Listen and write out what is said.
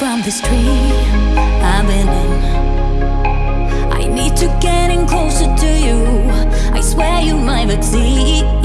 from this tree I've been in. I need to getting closer to you. I swear you might exceed